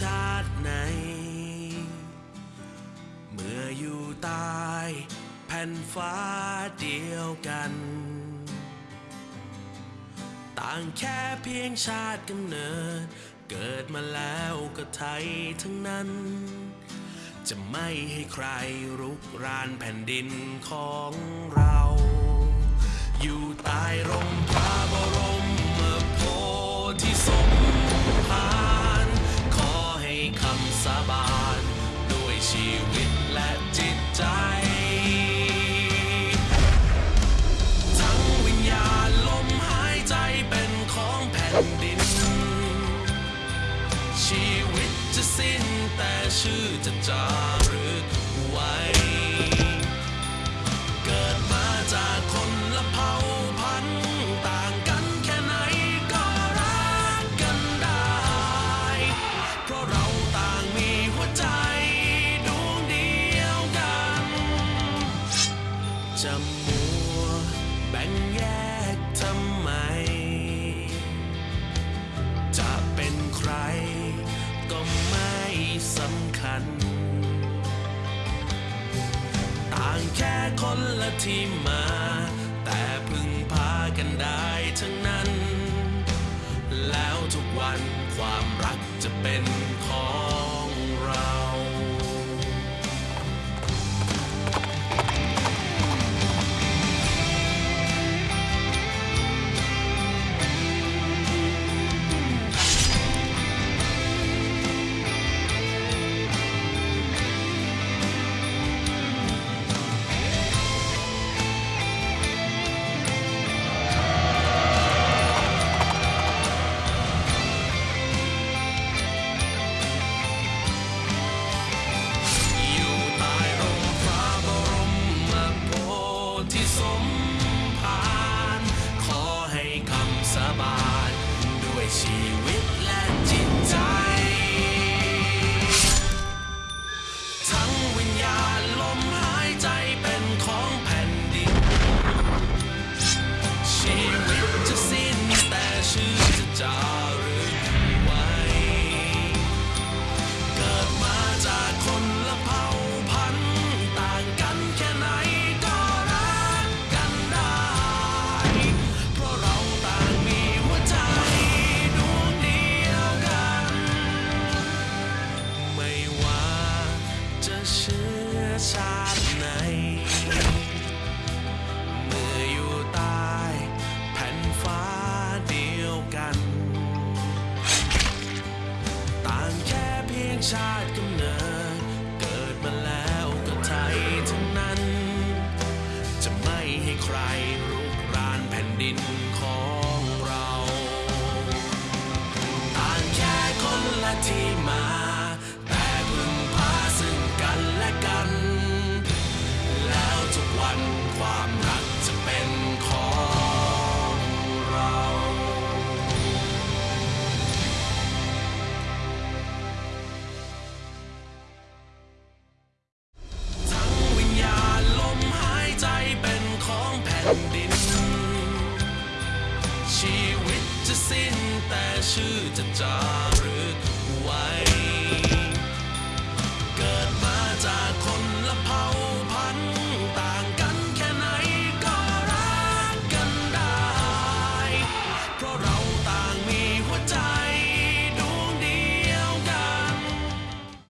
ชาติไหน เมื่ออยู่ตายแผ่นฟ้าเดียวกัน ต่างแค่เพียงชาติกำเนิด เกิดมาแล้วก็ไทยทั้งนั้น จะไม่ให้ใครรุกรานแผ่นดินของเรา ชื่อจะจารึกไว้ เกิดมาจากคนละเผ่าพันธุ์ต่างกันแค่ไหนก็รักกันได้ เพราะเราต่างมีหัวใจดวงเดียวกันจะมัวแบ่งแยกทำไม ค่คนละที่มา ชาติไหน เมื่ออยู่ใต้แผ่นฟ้าเดียวกัน ต่างแค่เพียงชาติกำเนิด เกิดมาแล้วก็ไทยทั้งนั้น จะไม่ให้ใครรุกรานแผ่นดินของเรา ต่างแค่คนละที่มา ผ่นดิน ชีวิตจะสิ้นแต่ชื่อจะจารึกไว้